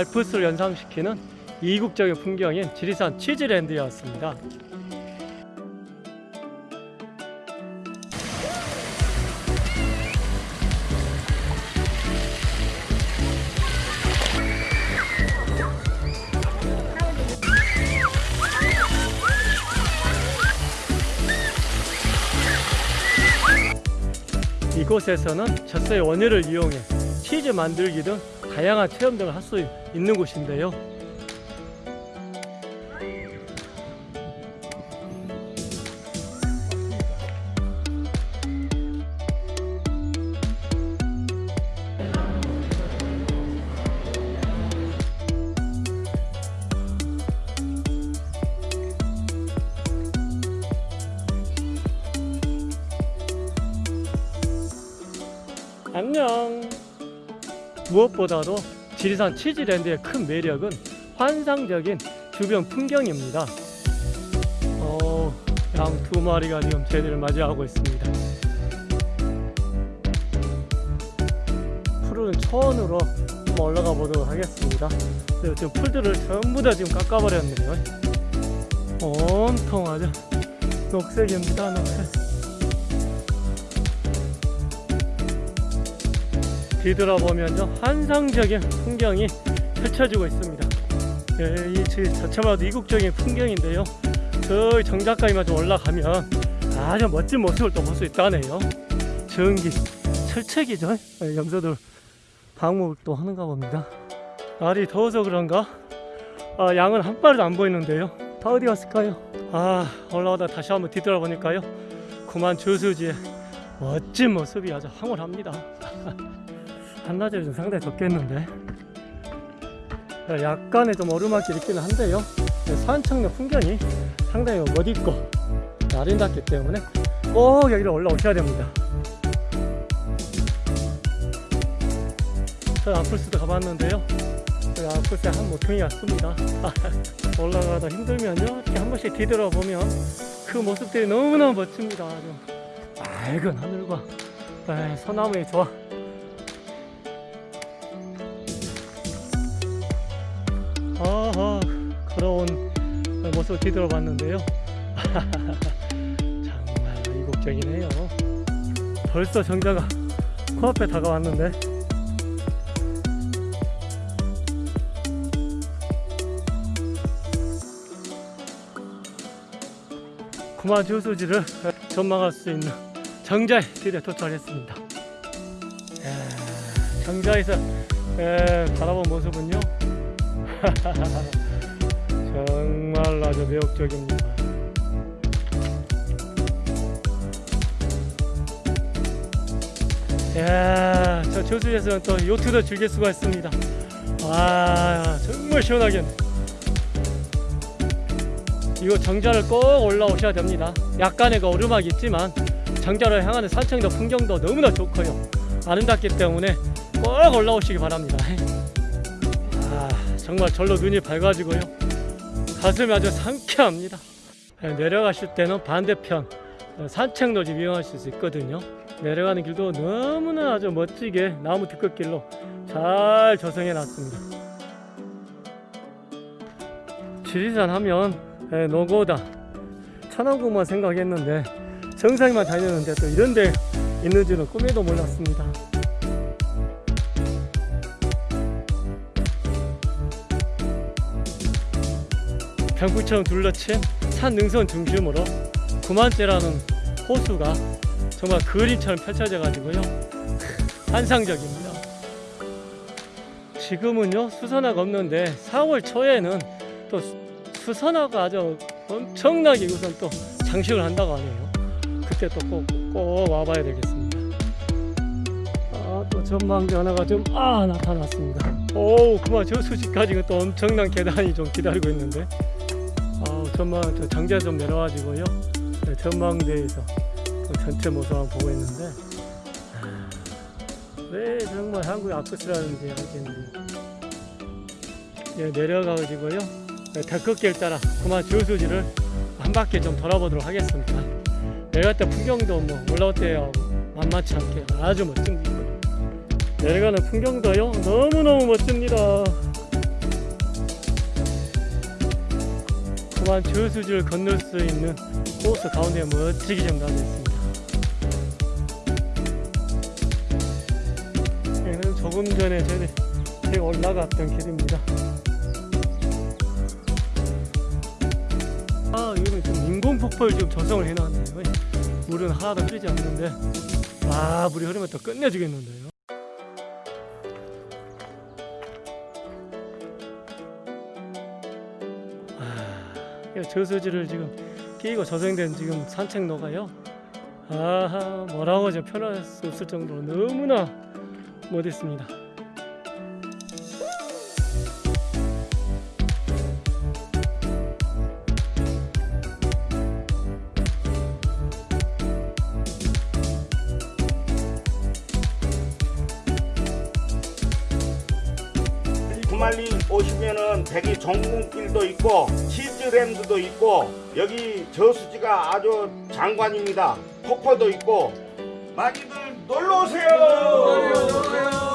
알프스를 연상시키는 이국적인 풍경인 지리산 치즈랜드였습니다. 이곳에서는 젖소의 원유를 이용해 치즈 만들기 등 다양한 체험들을 할 수 있는 곳인데요. 안녕. 무엇보다도 지리산 치즈랜드의 큰 매력은 환상적인 주변 풍경입니다. 어, 양 두 마리가 지금 저희들을 맞이하고 있습니다. 초원으로 한번 올라가 보도록 하겠습니다. 네, 지금 풀들을 전부 다 지금 깎아버렸네요. 온통 아주 녹색입니다, 녹색. 뒤돌아보면 환상적인 풍경이 펼쳐지고 있습니다. 예, 이 지- 자체마도 이국적인 풍경인데요. 저좀 올라가면 아주 멋진 모습을 또 볼 수 있다네요. 전기, 철책이죠. 예, 염소들 방목을 또 하는가 봅니다. 날이 더워서 그런가? 아, 양은 한 마리도 안 보이는데요. 다 어디 갔을까요? 아, 올라오다 다시 한번 뒤돌아보니까요. 그만 저수지의 멋진 모습이 아주 황홀합니다. 한낮에 좀 상당히 덥겠는데. 약간의 좀 오르막이 있기는 한데요. 산청의 풍경이 상당히 멋있고 아름답기 때문에 꼭 여기를 올라오셔야 됩니다. 저 아플스도 가봤는데요. 저 아플스에 한 모퉁이 왔습니다. 올라가다 힘들면요. 이렇게 한 번씩 뒤돌아보면 그 모습들이 너무나 멋집니다. 아주 맑은 하늘과 에이, 소나무의 조화 모습을 뒤돌아봤는데요. 정말 이국적이네요. 벌써 정자가 코앞에 다가왔는데. 구마 주수지를 전망할 수 있는 정자에 드디어 도착했습니다. 정자에서 에, 바라본 모습은요 정말 아주 매력적입니다. 야, 저 저수지에서는 또 요트도 즐길 수가 있습니다. 와, 정말 시원하겠네. 이거 정자를 꼭 올라오셔야 됩니다. 약간의 그 오르막이 있지만 정자를 향하는 산청도 풍경도 너무나 좋고요. 아름답기 때문에 꼭 올라오시기 바랍니다. 아, 정말 절로 눈이 밝아지고요. 가슴이 아주 상쾌합니다. 네, 내려가실 때는 반대편 어, 산책로지 이용하실 수 있거든요. 내려가는 길도 너무나 아주 멋지게 나무 뒤끝길로 잘 조성해 놨습니다. 지리산 하면 예, 노고다 천안국만 생각했는데 정상만 다녔는데 또 이런 데 있는 줄은 꿈에도 몰랐습니다. 병구처럼 둘러친 산 능선 중심으로 구만째라는 호수가 정말 그림처럼 펼쳐져 가지고요. 환상적입니다. 지금은요 수선화가 없는데 4월 초에는 또 수- 수선화가 아주 엄청나게 우선 또 장식을 한다고 하네요. 그때 또 꼭 꼭 와봐야 되겠습니다. 아 또 전망 변화가 좀 아 나타났습니다. 오 그만 저 수지까지 또 엄청난 계단이 좀 기다리고 있는데. 아 전망 저 장자 좀 내려와지고요. 네, 전망대에서 또 전체 모습 한번 보고 있는데 아, 왜 정말 한국의 아프스라는지 알겠는데 예, 내려가지고요. 네, 데크길 따라 그만 주수지를 한 바퀴 좀 돌아보도록 하겠습니다. 내려갈 때 풍경도 뭐 올라올 때하고 만만치 않게 아주 멋집니다 내려가는 풍경도요 너무너무 멋집니다 그만 저수지를 건널 수 있는 코스 가운데 멋지게 좀 나져 있습니다. 여기는 조금 전에 저희 올라갔던 길입니다. 아, 여기는 지금 인공 폭포를 지금 조성을 해놨네요. 물은 하나도 흐르지 않는데, 아, 물이 흐르면 또 끝내주겠는데 저수지를 지금 끼고 조성된 지금 산책로가요. 아하, 뭐라고 좀 표현할 수 없을 정도로 너무나 멋있습니다. 오시면은 대기 정군길도 있고 치즈랜드도 있고 여기 저수지가 아주 장관입니다. 폭포도 있고 많이들 놀러 오세요.